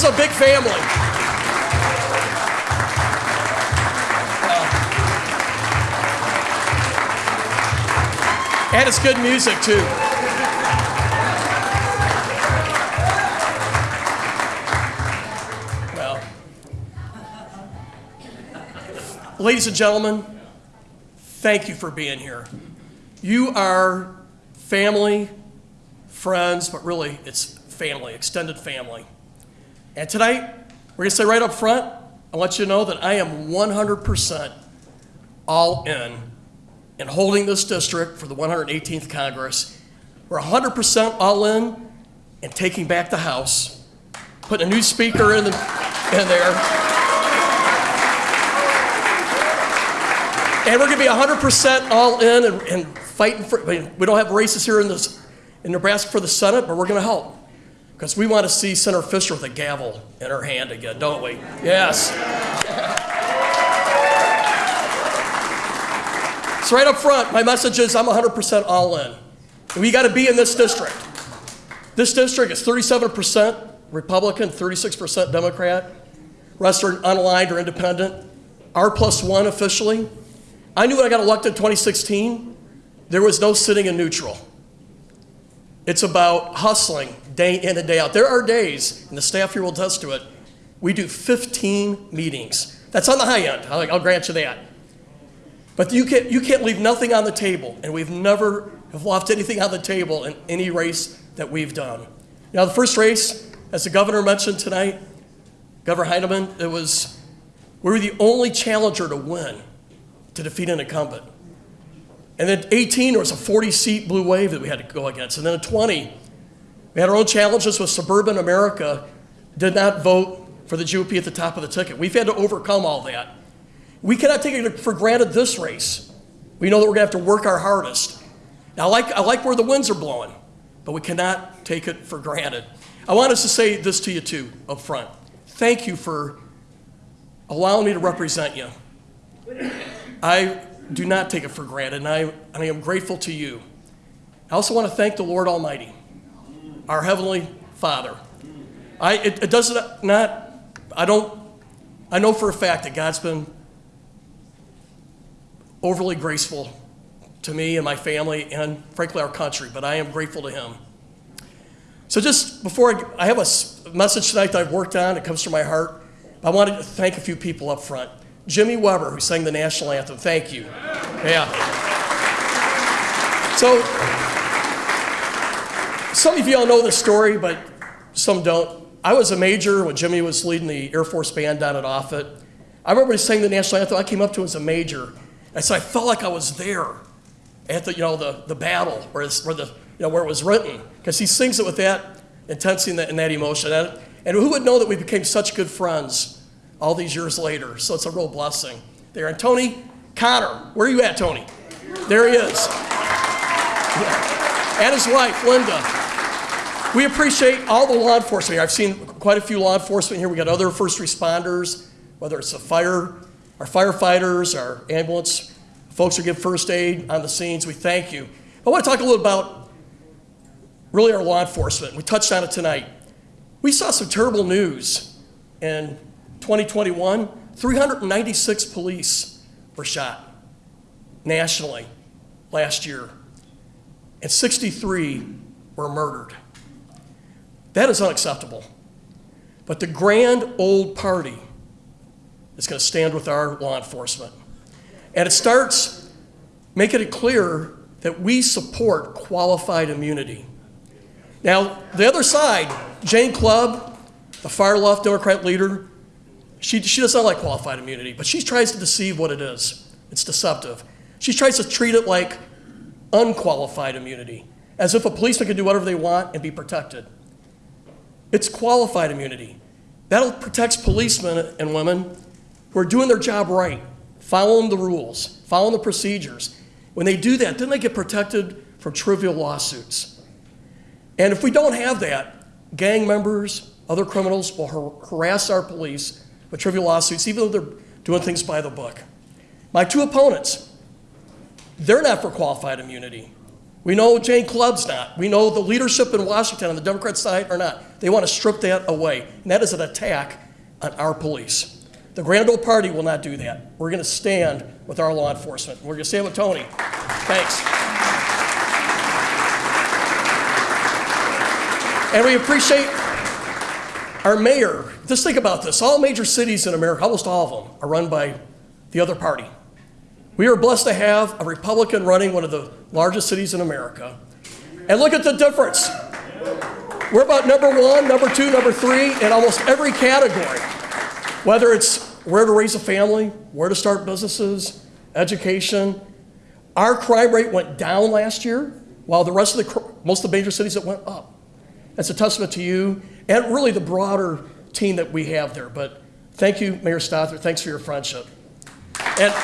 Is a big family. And it's good music, too. Well, ladies and gentlemen, thank you for being here. You are family, friends, but really it's family, extended family. And tonight, we're going to say right up front, I want you to know that I am 100% all in in holding this district for the 118th Congress. We're 100% all in in taking back the House, putting a new speaker in, the, in there. And we're going to be 100% all in and, and fighting for, we don't have races here in, this, in Nebraska for the Senate, but we're going to help. Because we want to see Senator Fischer with a gavel in her hand again, don't we? Yes. So right up front, my message is I'm 100% all in. We got to be in this district. This district is 37% Republican, 36% Democrat. Rest are unaligned or independent. R plus one officially. I knew when I got elected in 2016, there was no sitting in neutral. It's about hustling day in and day out. There are days, and the staff here will attest to it, we do 15 meetings. That's on the high end. I'll, I'll grant you that. But you can't, you can't leave nothing on the table, and we've never have left anything on the table in any race that we've done. Now, the first race, as the governor mentioned tonight, Governor Heineman, it was, we were the only challenger to win, to defeat an incumbent. And then 18, there was a 40 seat blue wave that we had to go against. And then a 20, we had our own challenges with suburban America, did not vote for the GOP at the top of the ticket. We've had to overcome all that. We cannot take it for granted this race. We know that we're going to have to work our hardest. Now, I like, I like where the winds are blowing, but we cannot take it for granted. I want us to say this to you, too, up front. Thank you for allowing me to represent you. I do not take it for granted, and I, and I am grateful to you. I also want to thank the Lord Almighty, our Heavenly Father. I, it, it does not, I don't, I know for a fact that God's been overly graceful to me and my family and frankly our country, but I am grateful to him. So just before I, I have a message tonight that I've worked on, it comes from my heart. I wanted to thank a few people up front. Jimmy Weber, who sang the national anthem, thank you. Yeah. So some of you all know this story, but some don't. I was a major when Jimmy was leading the Air Force Band down at Offutt. I remember he sang the national anthem. I came up to him as a major, and so I felt like I was there at the, you know, the, the battle where, where, the, you know, where it was written, because he sings it with that intensity and that, and that emotion. And, and who would know that we became such good friends all these years later? So it's a real blessing there. And Tony Connor, where are you at, Tony? There he is. Yeah. And his wife, Linda. We appreciate all the law enforcement here. I've seen quite a few law enforcement here. We got other first responders, whether it's the fire our firefighters, our ambulance folks who give first aid on the scenes, we thank you. I want to talk a little about really our law enforcement. We touched on it tonight. We saw some terrible news in 2021. 396 police were shot nationally last year, and 63 were murdered. That is unacceptable. But the grand old party is going to stand with our law enforcement. And it starts making it clear that we support qualified immunity. Now, the other side, Jane Kleeb, the far left Democrat leader, she, she does not like qualified immunity, but she tries to deceive what it is. It's deceptive. She tries to treat it like unqualified immunity, as if a policeman can do whatever they want and be protected. It's qualified immunity. That protects policemen and women who are doing their job right, following the rules, following the procedures. When they do that, then they get protected from trivial lawsuits. And if we don't have that, gang members, other criminals will har- harass our police with trivial lawsuits, even though they're doing things by the book. My two opponents, they're not for qualified immunity. We know Jane Kleeb's not. We know the leadership in Washington on the Democrat side are not. They want to strip that away. And that is an attack on our police. The Grand Old Party will not do that. We're going to stand with our law enforcement. We're going to stand with Tony. Thanks. And we appreciate our mayor. Just think about this. All major cities in America, almost all of them, are run by the other party. We are blessed to have a Republican running one of the largest cities in America. And look at the difference. We're about number one, number two, number three in almost every category. Whether it's where to raise a family, where to start businesses, education. Our crime rate went down last year, while the rest of the, most of the major cities, it went up. That's a testament to you and really the broader team that we have there. But thank you, Mayor Stothert. Thanks for your friendship. And,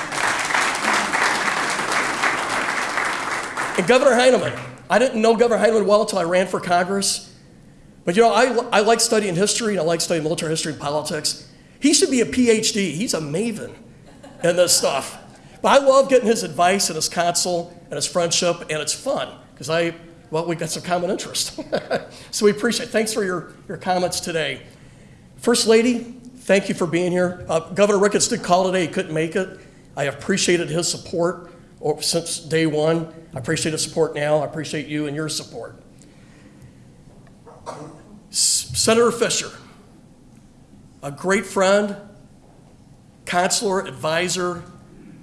and Governor Heineman, I didn't know Governor Heineman well until I ran for Congress. But you know, I, I like studying history and I like studying military history and politics. He should be a PhD. He's a maven in this stuff. But I love getting his advice and his counsel and his friendship, and it's fun because I, well, we've got some common interest. so we appreciate it. Thanks for your, your comments today. First Lady, thank you for being here. Uh, Governor Ricketts did call today, he couldn't make it. I appreciated his support since day one. I appreciate his support now. I appreciate you and your support. S Senator Fischer, a great friend, counselor, advisor.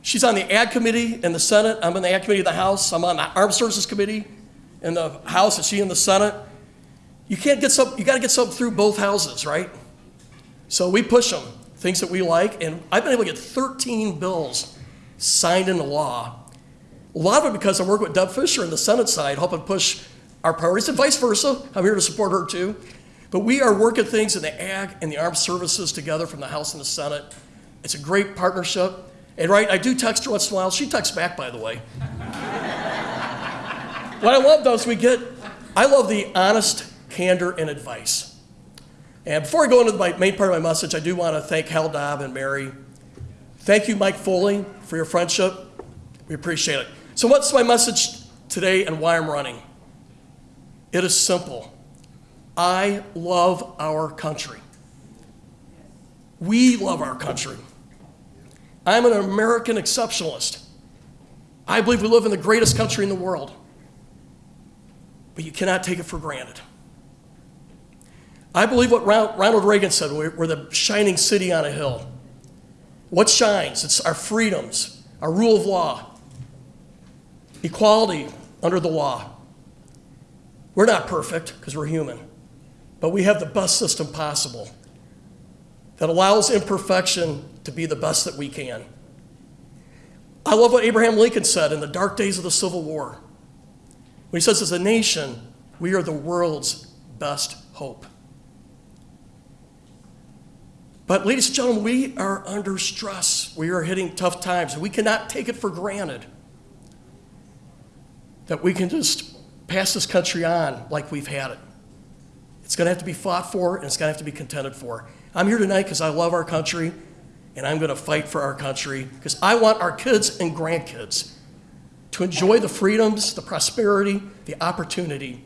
She's on the Ag Committee in the Senate. I'm in the Ag Committee of the House. I'm on the Armed Services Committee in the House, and she in the Senate. You can't get some, you got to get something through both houses, right? So we push them, things that we like, and I've been able to get 13 bills signed into law. A lot of it because I work with Deb Fischer in the Senate side, helping push our priorities, and vice versa. I'm here to support her too. But we are working things in the ag and the armed services together from the House and the Senate. It's a great partnership. And right, I do text her once in a while. She texts back, by the way. what I love though is we get, I love the honest candor and advice. And before I go into my main part of my message, I do want to thank Hal Daub and Mary. Thank you, Mike Foley, for your friendship. We appreciate it. So what's my message today and why I'm running? It is simple. I love our country. We love our country. I'm an American exceptionalist. I believe we live in the greatest country in the world. But you cannot take it for granted. I believe what Ronald Reagan said we're the shining city on a hill. What shines? It's our freedoms, our rule of law, equality under the law. We're not perfect because we're human but we have the best system possible that allows imperfection to be the best that we can. I love what Abraham Lincoln said in the dark days of the Civil War. When he says, as a nation, we are the world's best hope. But, ladies and gentlemen, we are under stress. We are hitting tough times, we cannot take it for granted that we can just pass this country on like we've had it. It's going to have to be fought for, and it's going to have to be contended for. I'm here tonight because I love our country, and I'm going to fight for our country because I want our kids and grandkids to enjoy the freedoms, the prosperity, the opportunity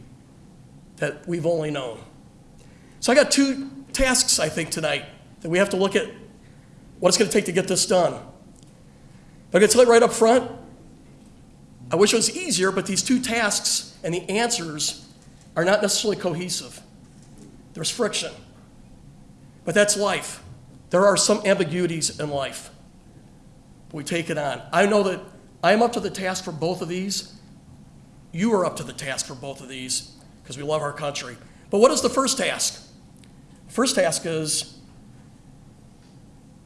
that we've only known. So I got two tasks, I think, tonight that we have to look at what it's going to take to get this done. But going to tell you right up front, I wish it was easier, but these two tasks and the answers are not necessarily cohesive. There's friction. But that's life. There are some ambiguities in life. We take it on. I know that I am up to the task for both of these. You are up to the task for both of these because we love our country. But what is the first task? First task is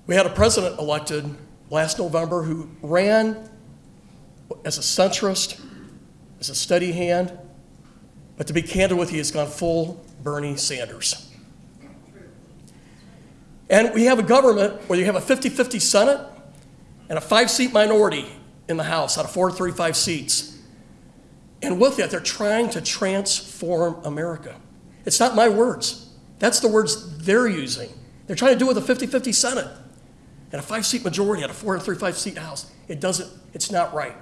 we had a president elected last November who ran as a centrist, as a steady hand, but to be candid with you, he's gone full Bernie Sanders. And we have a government where you have a 50 50 Senate and a five seat minority in the House out of 435 seats. And with that, they're trying to transform America. It's not my words, that's the words they're using. They're trying to do it with a 50 50 Senate and a five seat majority out of 435 seat House. It doesn't, it's not right.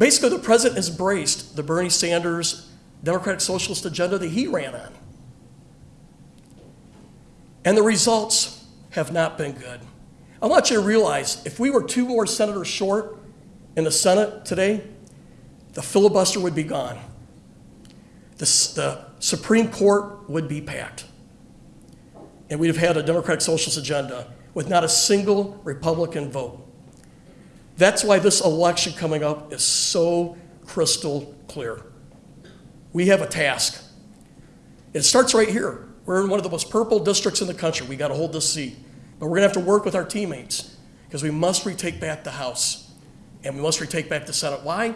Basically, the president has embraced the Bernie Sanders Democratic Socialist agenda that he ran on. And the results have not been good. I want you to realize if we were two more senators short in the Senate today, the filibuster would be gone. The, the Supreme Court would be packed. And we'd have had a Democratic Socialist agenda with not a single Republican vote. That's why this election coming up is so crystal clear. We have a task. It starts right here. We're in one of the most purple districts in the country. We got to hold this seat. But we're going to have to work with our teammates because we must retake back the House and we must retake back the Senate. Why?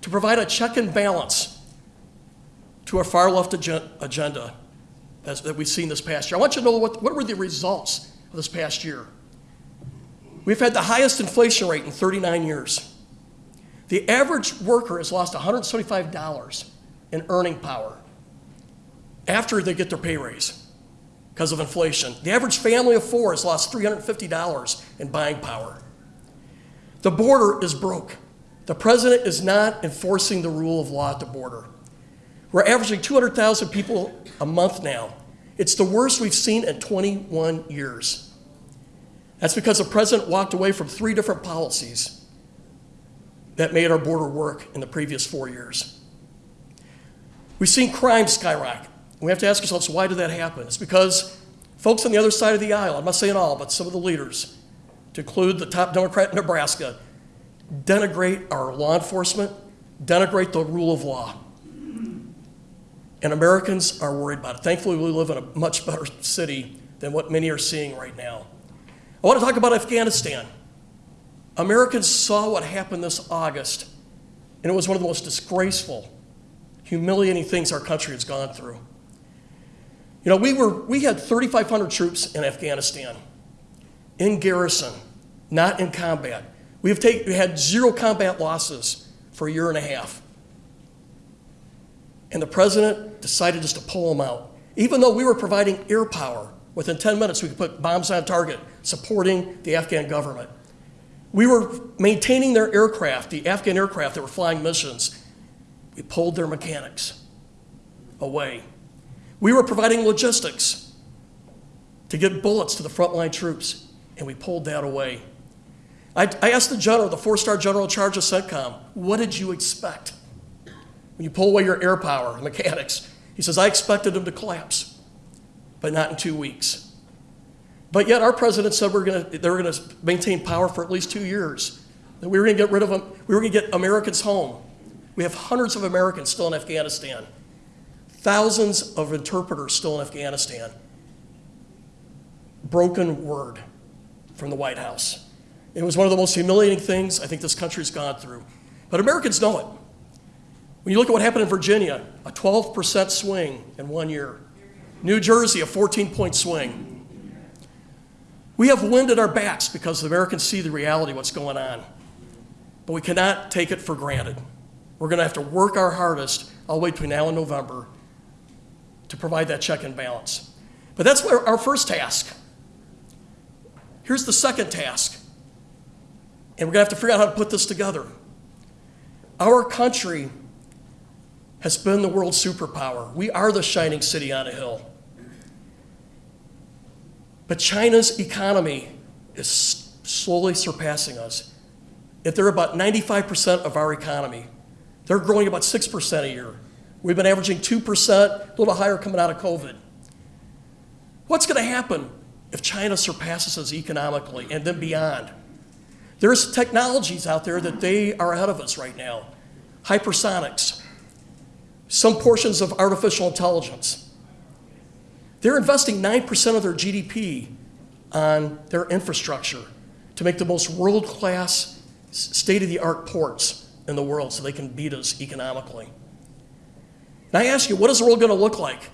To provide a check and balance to our far left agenda that we've seen this past year. I want you to know what, what were the results of this past year. We've had the highest inflation rate in 39 years. The average worker has lost $175 in earning power after they get their pay raise because of inflation. The average family of four has lost $350 in buying power. The border is broke. The president is not enforcing the rule of law at the border. We're averaging 200,000 people a month now. It's the worst we've seen in 21 years. That's because the president walked away from three different policies that made our border work in the previous four years. We've seen crime skyrocket. We have to ask ourselves, why did that happen? It's because folks on the other side of the aisle, I'm not saying all, but some of the leaders, to include the top Democrat in Nebraska, denigrate our law enforcement, denigrate the rule of law. And Americans are worried about it. Thankfully, we live in a much better city than what many are seeing right now. I want to talk about Afghanistan. Americans saw what happened this August, and it was one of the most disgraceful, humiliating things our country has gone through. You know, we, were, we had 3,500 troops in Afghanistan, in garrison, not in combat. We have take, we had zero combat losses for a year and a half. And the president decided just to pull them out. Even though we were providing air power, within 10 minutes we could put bombs on target, supporting the Afghan government. We were maintaining their aircraft, the Afghan aircraft that were flying missions. We pulled their mechanics away. We were providing logistics to get bullets to the frontline troops, and we pulled that away. I, I asked the general, the four star general in charge of CENTCOM, what did you expect when you pull away your air power, mechanics? He says, I expected them to collapse, but not in two weeks. But yet our president said we're gonna, they were going to maintain power for at least two years. That we were going to get rid of them, we were going to get Americans home. We have hundreds of Americans still in Afghanistan, thousands of interpreters still in Afghanistan. Broken word from the White House. It was one of the most humiliating things I think this country's gone through. But Americans know it. When you look at what happened in Virginia, a 12% swing in one year. New Jersey, a 14 point swing. We have wind at our backs because the Americans see the reality of what's going on. But we cannot take it for granted. We're going to have to work our hardest all the way between now and November to provide that check and balance. But that's our first task. Here's the second task. And we're going to have to figure out how to put this together. Our country has been the world superpower. We are the shining city on a hill. But China's economy is slowly surpassing us. If they're about 95% of our economy, they're growing about 6% a year. We've been averaging 2%, a little higher coming out of COVID. What's going to happen if China surpasses us economically and then beyond? There's technologies out there that they are ahead of us right now. Hypersonics, some portions of artificial intelligence. They're investing 9% of their GDP on their infrastructure to make the most world class, state of the art ports in the world so they can beat us economically. And I ask you, what is the world going to look like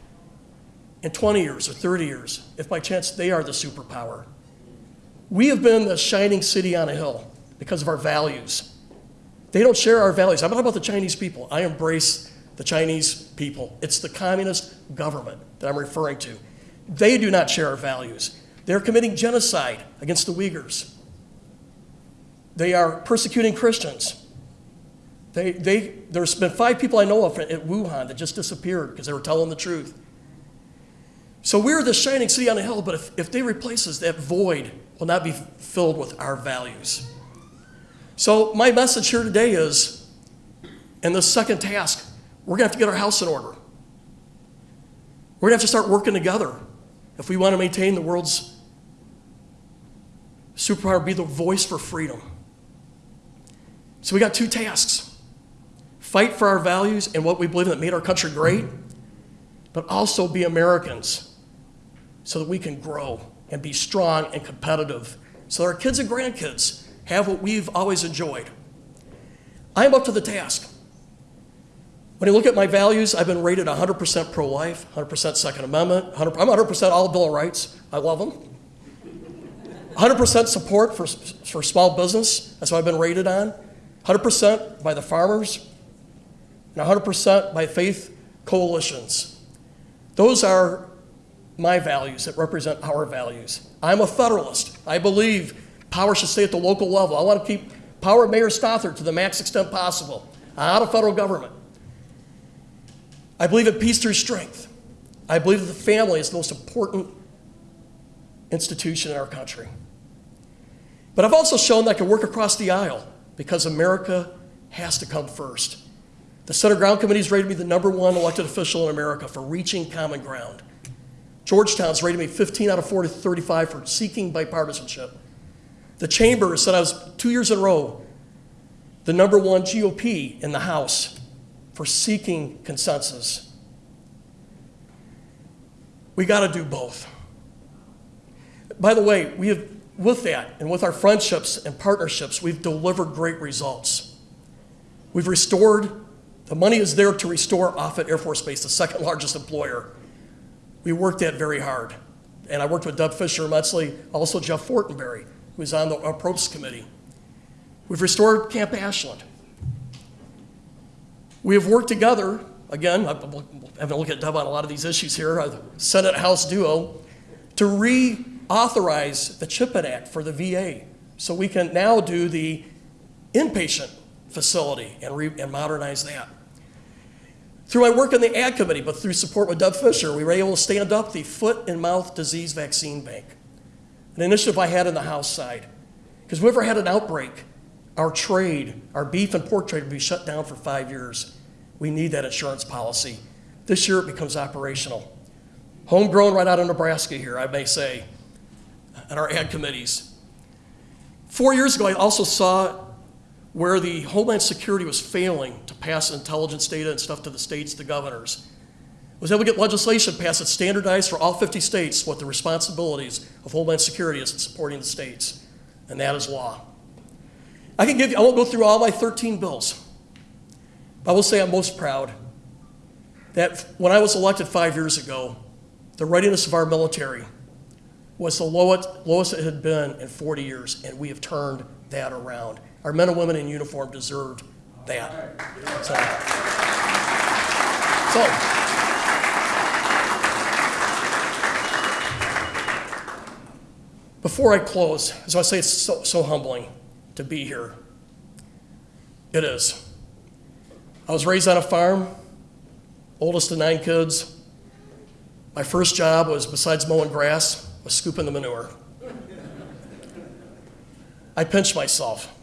in 20 years or 30 years if by chance they are the superpower? We have been the shining city on a hill because of our values. They don't share our values. I'm not about the Chinese people. I embrace the Chinese people. It's the communist government that I'm referring to. They do not share our values. They're committing genocide against the Uyghurs. They are persecuting Christians. They, they, there's been five people I know of at Wuhan that just disappeared because they were telling the truth. So we're the shining city on the hill, but if, if they replace us, that void will not be filled with our values. So my message here today is, in the second task, we're gonna have to get our house in order. We're gonna have to start working together if we want to maintain the world's superpower, be the voice for freedom. So we got two tasks fight for our values and what we believe in that made our country great, but also be Americans so that we can grow and be strong and competitive so that our kids and grandkids have what we've always enjoyed. I am up to the task. When you look at my values, I've been rated 100% pro life, 100% Second Amendment, 100, I'm 100% all Bill of Rights. I love them. 100% support for, for small business, that's what I've been rated on. 100% by the farmers, and 100% by faith coalitions. Those are my values that represent our values. I'm a federalist. I believe power should stay at the local level. I want to keep power of Mayor Stothert to the max extent possible, out of federal government. I believe in peace through strength. I believe that the family is the most important institution in our country. But I've also shown that I can work across the aisle because America has to come first. The Center Ground Committee has rated me the number one elected official in America for reaching common ground. Georgetown's rated me 15 out of 40 35 for seeking bipartisanship. The Chamber said I was two years in a row the number one GOP in the House for seeking consensus. We got to do both. By the way, we have, with that and with our friendships and partnerships, we've delivered great results. We've restored, the money is there to restore Offutt Air Force Base, the second largest employer. We worked that very hard. And I worked with Deb Fischer immensely, also Jeff Fortenberry, who's on the approach committee. We've restored Camp Ashland. We have worked together, again, I haven't looked at Deb on a lot of these issues here, uh, Senate House duo, to reauthorize the CHIP Act for the VA so we can now do the inpatient facility and, and modernize that. Through my work in the Ag Committee, but through support with Deb Fischer, we were able to stand up the Foot and Mouth Disease Vaccine Bank, an initiative I had in the House side. Because we ever had an outbreak, our trade, our beef and pork trade will be shut down for five years. We need that insurance policy. This year it becomes operational. Homegrown right out of Nebraska here, I may say, and our ag committees. Four years ago, I also saw where the Homeland Security was failing to pass intelligence data and stuff to the states, the governors. Was able to get legislation passed that standardized for all 50 states what the responsibilities of Homeland Security is in supporting the states, and that is law. I can give you, I won't go through all my 13 bills. But I will say I'm most proud that when I was elected five years ago, the readiness of our military was the lowest, lowest it had been in 40 years, and we have turned that around. Our men and women in uniform deserved that. So, so before I close, as I say, it's so, so humbling to be here. It is. I was raised on a farm, oldest of nine kids. My first job was, besides mowing grass, was scooping the manure. I pinched myself.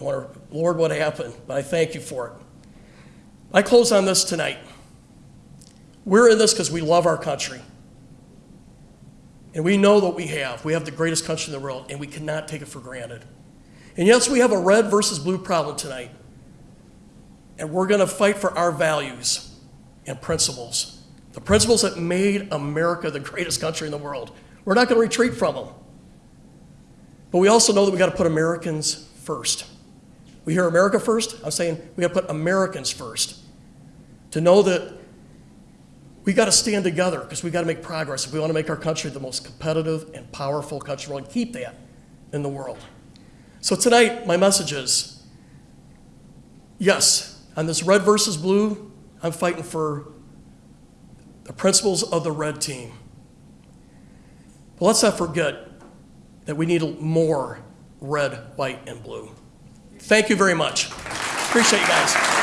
I wonder, Lord, what happened? But I thank you for it. I close on this tonight. We're in this because we love our country. And we know what we have. We have the greatest country in the world, and we cannot take it for granted. And yes, we have a red versus blue problem tonight. And we're going to fight for our values and principles. The principles that made America the greatest country in the world. We're not going to retreat from them. But we also know that we got to put Americans first. We hear America first. I'm saying we got to put Americans first. To know that we got to stand together because we got to make progress if we want to make our country the most competitive and powerful country and keep that in the world. So tonight, my message is yes, on this red versus blue, I'm fighting for the principles of the red team. But let's not forget that we need more red, white, and blue. Thank you very much. Appreciate you guys.